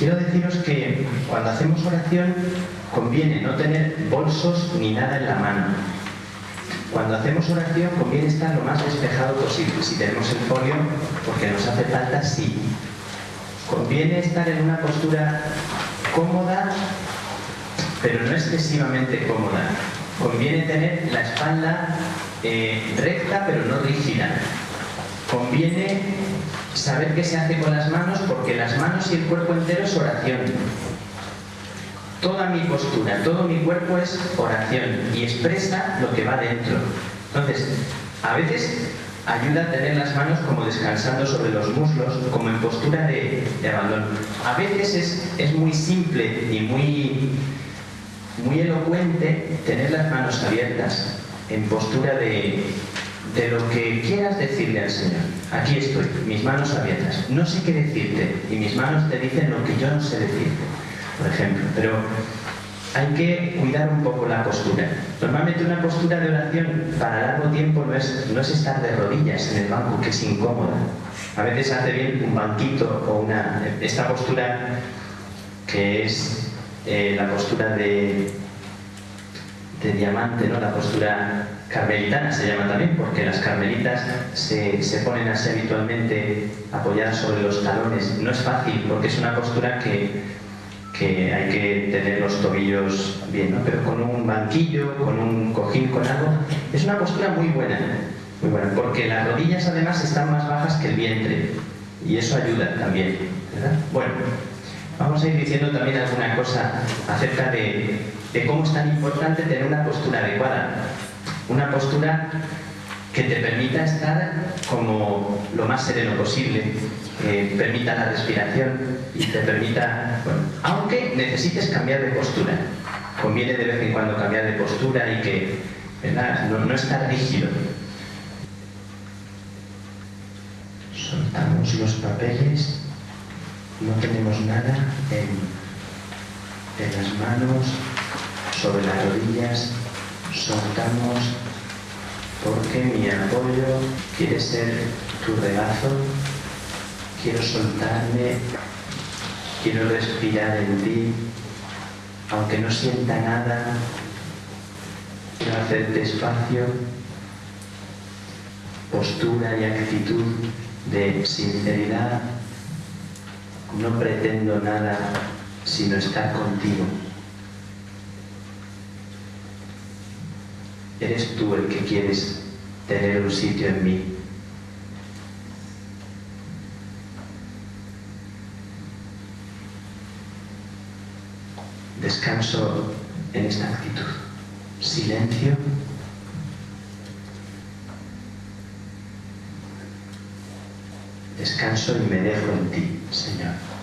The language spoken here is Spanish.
Quiero deciros que cuando hacemos oración conviene no tener bolsos ni nada en la mano. Cuando hacemos oración conviene estar lo más despejado posible. Si tenemos el folio, porque nos hace falta, sí. Conviene estar en una postura cómoda, pero no excesivamente cómoda. Conviene tener la espalda eh, recta, pero no rígida. Conviene saber qué se hace con las manos, porque las manos y el cuerpo entero es oración. Toda mi postura, todo mi cuerpo es oración y expresa lo que va dentro. Entonces, a veces ayuda a tener las manos como descansando sobre los muslos, como en postura de, abandono. A veces es, es, muy simple y muy, muy elocuente tener las manos abiertas, en postura de, de lo que quieras decirle al Señor. Aquí estoy, mis manos abiertas. No sé qué decirte y mis manos te dicen lo que yo no sé decirte, por ejemplo. Pero hay que cuidar un poco la postura. Normalmente una postura de oración para largo tiempo no es, no es estar de rodillas en el banco, que es incómoda. A veces hace bien un banquito o una... esta postura que es eh, la postura de, de diamante, ¿no? la postura carmelitana se llama también, porque las carmelitas se, se, ponen así habitualmente apoyadas sobre los talones. No es fácil, porque es una postura que, que hay que tener los tobillos bien, ¿no? pero con un banquillo, con un cojín, con algo, es una postura muy buena, muy buena, porque las rodillas además están más bajas que el vientre, y eso ayuda también, ¿verdad? Bueno, vamos a ir diciendo también alguna cosa acerca de, de cómo es tan importante tener una postura adecuada. Una postura que te permita estar como lo más sereno posible, que permita la respiración y te permita, aunque necesites cambiar de postura. Conviene de vez en cuando cambiar de postura y que No, no estar rígido. Soltamos los papeles, no tenemos nada en, en las manos, sobre las rodillas, soltamos porque mi apoyo quiere ser tu regazo, quiero soltarme, quiero respirar en ti, aunque no sienta nada, quiero hacerte espacio, postura y actitud de sinceridad, no pretendo nada sino estar contigo. Eres tú el que quieres tener un sitio en mí. Descanso en esta actitud. Silencio. Descanso y me dejo en ti, Señor.